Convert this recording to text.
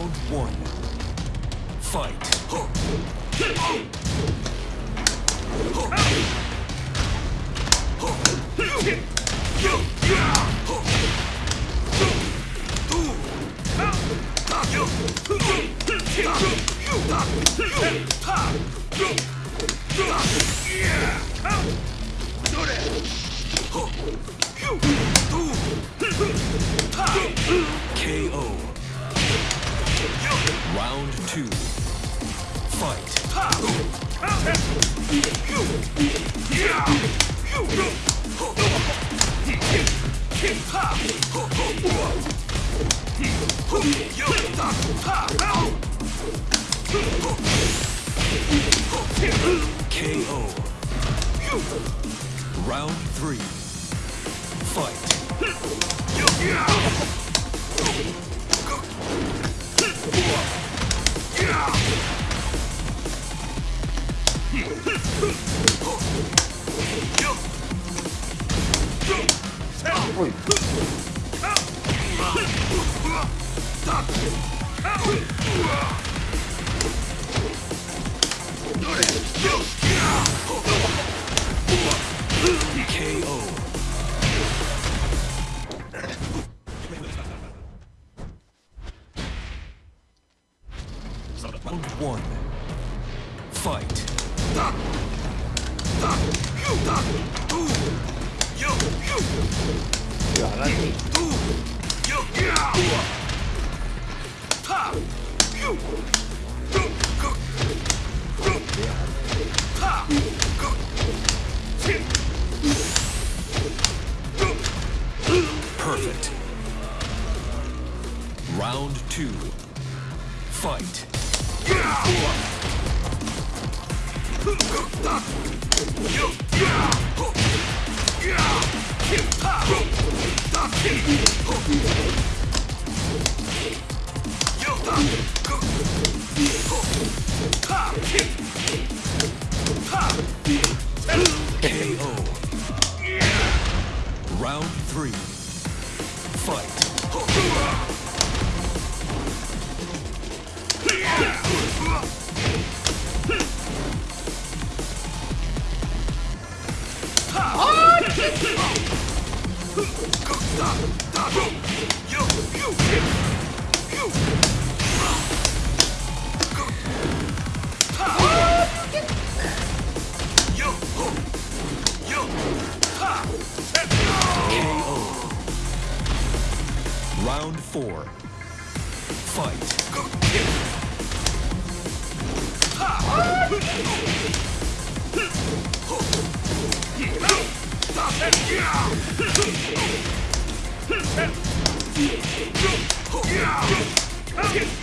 Round one. Fight. KO. Round two. Fight. KO. Round three. Fight. 어이. KO. Round one. Fight. Perfect. Round two. Fight. Round three. Fight. Round four. Fight. Yeah! Okay.